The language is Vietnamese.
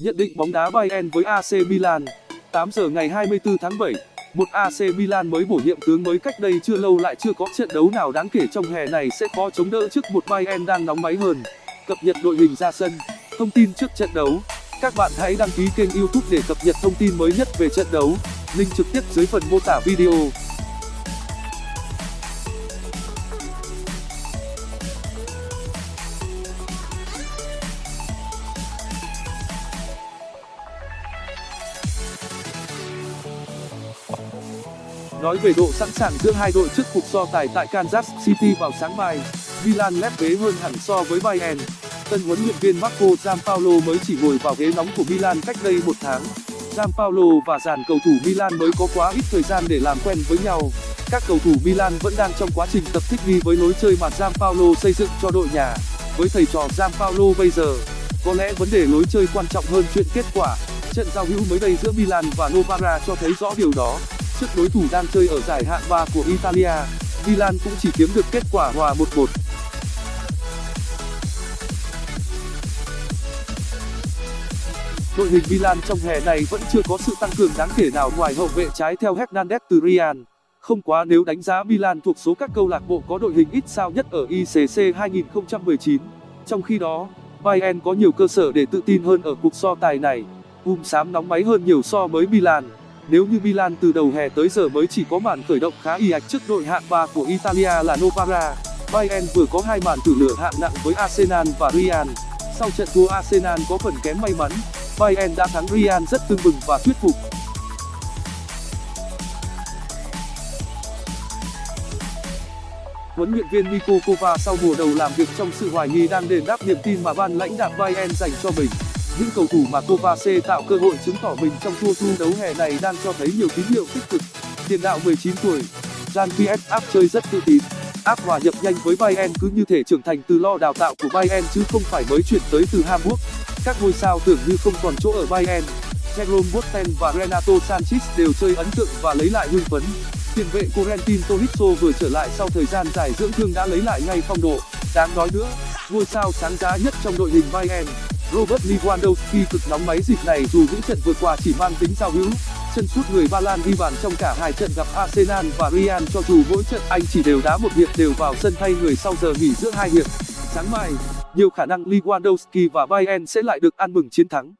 Nhận định bóng đá Bayern với AC Milan 8 giờ ngày 24 tháng 7 một AC Milan mới bổ nhiệm tướng mới cách đây chưa lâu lại chưa có trận đấu nào đáng kể trong hè này sẽ khó chống đỡ trước một Bayern đang nóng máy hơn. Cập nhật đội hình ra sân, thông tin trước trận đấu. Các bạn hãy đăng ký kênh youtube để cập nhật thông tin mới nhất về trận đấu. Link trực tiếp dưới phần mô tả video. Nói về độ sẵn sàng giữa hai đội trước cuộc so tài tại Kansas City vào sáng mai, Milan lép vế hơn hẳn so với Bayern. Tân huấn luyện viên Marco Giampaolo mới chỉ ngồi vào ghế nóng của Milan cách đây một tháng. Giampaolo và dàn cầu thủ Milan mới có quá ít thời gian để làm quen với nhau. Các cầu thủ Milan vẫn đang trong quá trình tập thích nghi với lối chơi mà Giampaolo xây dựng cho đội nhà. Với thầy trò Giampaolo bây giờ, có lẽ vấn đề lối chơi quan trọng hơn chuyện kết quả. Trận giao hữu mới đây giữa Milan và Novara cho thấy rõ điều đó trước đối thủ đang chơi ở giải hạng 3 của Italia, Milan cũng chỉ kiếm được kết quả hòa 1-1. Đội hình Milan trong hè này vẫn chưa có sự tăng cường đáng kể nào ngoài hậu vệ trái theo Hernandez từ Real. Không quá nếu đánh giá Milan thuộc số các câu lạc bộ có đội hình ít sao nhất ở ICC 2019. Trong khi đó, Bayern có nhiều cơ sở để tự tin hơn ở cuộc so tài này. Um xám nóng máy hơn nhiều so với Milan. Nếu như Milan từ đầu hè tới giờ mới chỉ có màn khởi động khá y ạch trước đội hạng 3 của Italia là Novara, Bayern vừa có hai màn tử lửa hạng nặng với Arsenal và Real. Sau trận thua Arsenal có phần kém may mắn, Bayern đã thắng Real rất tưng bừng và thuyết phục. Huấn luyện viên Niko Kovac sau mùa đầu làm việc trong sự hoài nghi đang đền đáp niềm tin mà ban lãnh đạo Bayern dành cho mình những cầu thủ mà Kovacic tạo cơ hội chứng tỏ mình trong tour thu đấu hè này đang cho thấy nhiều tín hiệu tích cực. Tiền đạo 19 tuổi, jan ps áp chơi rất tự tin. Áp hòa nhập nhanh với bayern cứ như thể trưởng thành từ lo đào tạo của bayern chứ không phải mới chuyển tới từ hamburg. Các ngôi sao tưởng như không còn chỗ ở bayern. Jerome boateng và renato sanches đều chơi ấn tượng và lấy lại hưng phấn. Tiền vệ corentin tolisso vừa trở lại sau thời gian dài dưỡng thương đã lấy lại ngay phong độ. Đáng nói nữa, ngôi sao sáng giá nhất trong đội hình bayern. Robert Lewandowski cực nóng máy dịp này dù những trận vừa qua chỉ mang tính giao hữu. Chân sút người Ba Lan ghi bàn trong cả hai trận gặp Arsenal và Real cho dù mỗi trận anh chỉ đều đá một hiệp đều vào sân thay người sau giờ nghỉ giữa hai hiệp. Sáng mai, nhiều khả năng Lewandowski và Bayern sẽ lại được ăn mừng chiến thắng.